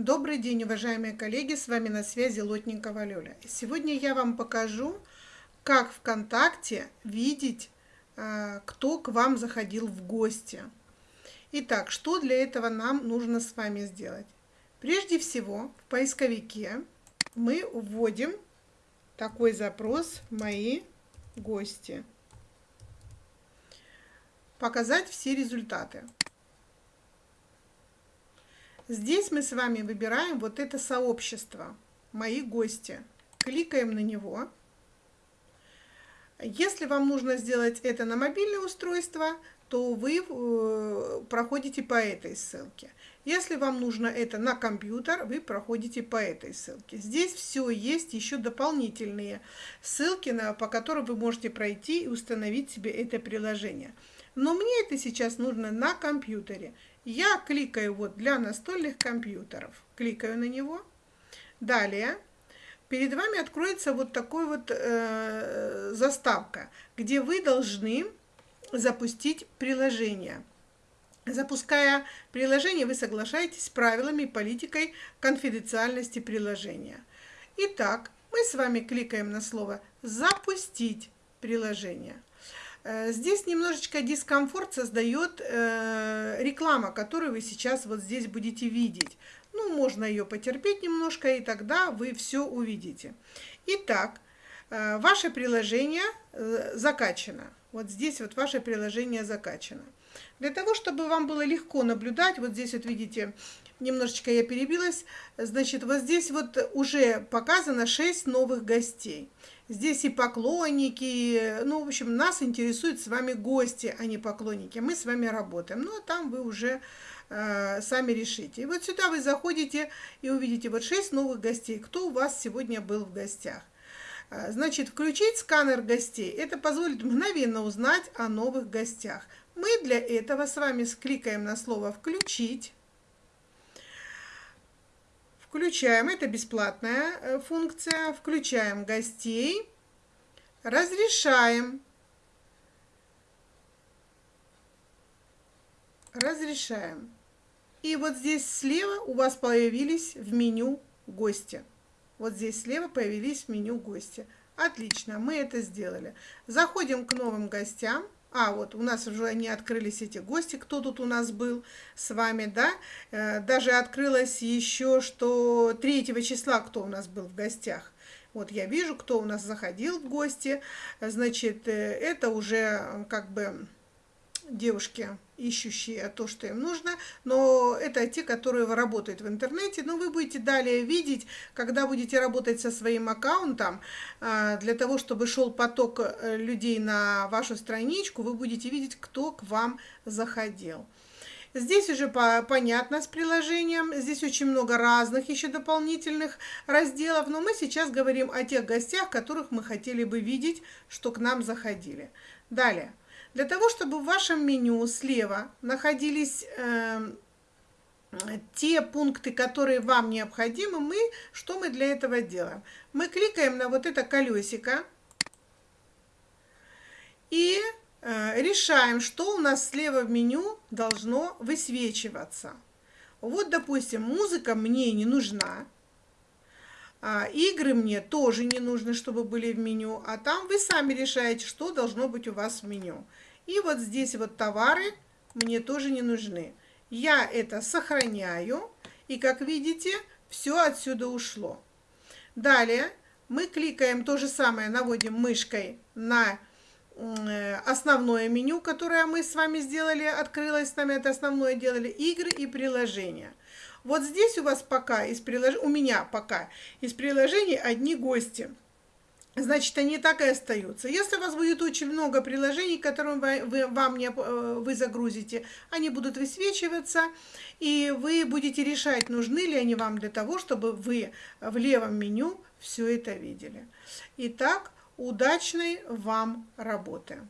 Добрый день, уважаемые коллеги, с вами на связи Лотникова Лёля. Сегодня я вам покажу, как ВКонтакте видеть, а, кто к вам заходил в гости. Итак, что для этого нам нужно с вами сделать? Прежде всего, в поисковике мы вводим такой запрос «Мои гости». Показать все результаты. Здесь мы с вами выбираем вот это сообщество, мои гости. Кликаем на него. Если вам нужно сделать это на мобильное устройство, то вы э, проходите по этой ссылке. Если вам нужно это на компьютер, вы проходите по этой ссылке. Здесь все есть, еще дополнительные ссылки, на, по которым вы можете пройти и установить себе это приложение. Но мне это сейчас нужно на компьютере. Я кликаю вот для настольных компьютеров. Кликаю на него. Далее перед вами откроется вот такой вот э, заставка, где вы должны запустить приложение. Запуская приложение, вы соглашаетесь с правилами и политикой конфиденциальности приложения. Итак, мы с вами кликаем на слово «Запустить приложение». Э, здесь немножечко дискомфорт создает э, реклама, которую вы сейчас вот здесь будете видеть. Ну, можно ее потерпеть немножко, и тогда вы все увидите. Итак, э, ваше приложение закачано. Вот здесь вот ваше приложение закачано. Для того, чтобы вам было легко наблюдать, вот здесь вот видите, немножечко я перебилась, значит, вот здесь вот уже показано 6 новых гостей. Здесь и поклонники, ну, в общем, нас интересуют с вами гости, а не поклонники. Мы с вами работаем, ну, а там вы уже э, сами решите. И вот сюда вы заходите и увидите вот 6 новых гостей. Кто у вас сегодня был в гостях? Э, значит, включить сканер гостей. Это позволит мгновенно узнать о новых гостях. Мы для этого с вами скликаем на слово «включить». Включаем, это бесплатная э, функция, включаем гостей, разрешаем, разрешаем. И вот здесь слева у вас появились в меню гости. Вот здесь слева появились в меню гости. Отлично, мы это сделали. Заходим к новым гостям. А, вот у нас уже они открылись, эти гости, кто тут у нас был с вами, да? Э, даже открылось еще, что 3 числа кто у нас был в гостях. Вот я вижу, кто у нас заходил в гости. Значит, э, это уже как бы девушки, ищущие то, что им нужно, но это те, которые работают в интернете. Но вы будете далее видеть, когда будете работать со своим аккаунтом, а, для того, чтобы шел поток э, людей на вашу страничку, вы будете видеть, кто к вам заходил. Здесь уже по, понятно с приложением, здесь очень много разных еще дополнительных разделов, но мы сейчас говорим о тех гостях, которых мы хотели бы видеть, что к нам заходили. Далее. Для того, чтобы в вашем меню слева находились э, те пункты, которые вам необходимы, мы, что мы для этого делаем? Мы кликаем на вот это колесико и э, решаем, что у нас слева в меню должно высвечиваться. Вот, допустим, музыка мне не нужна. А, игры мне тоже не нужно, чтобы были в меню, а там вы сами решаете, что должно быть у вас в меню. И вот здесь вот товары мне тоже не нужны. Я это сохраняю, и как видите, все отсюда ушло. Далее мы кликаем то же самое, наводим мышкой на э, основное меню, которое мы с вами сделали, открылось с нами, это основное делали, игры и приложения. Вот здесь у вас пока из прилож... у меня пока из приложений одни гости. Значит, они так и остаются. Если у вас будет очень много приложений, которым вы, вы, вам не, э, вы загрузите, они будут высвечиваться, и вы будете решать, нужны ли они вам для того, чтобы вы в левом меню все это видели. Итак, удачной вам работы!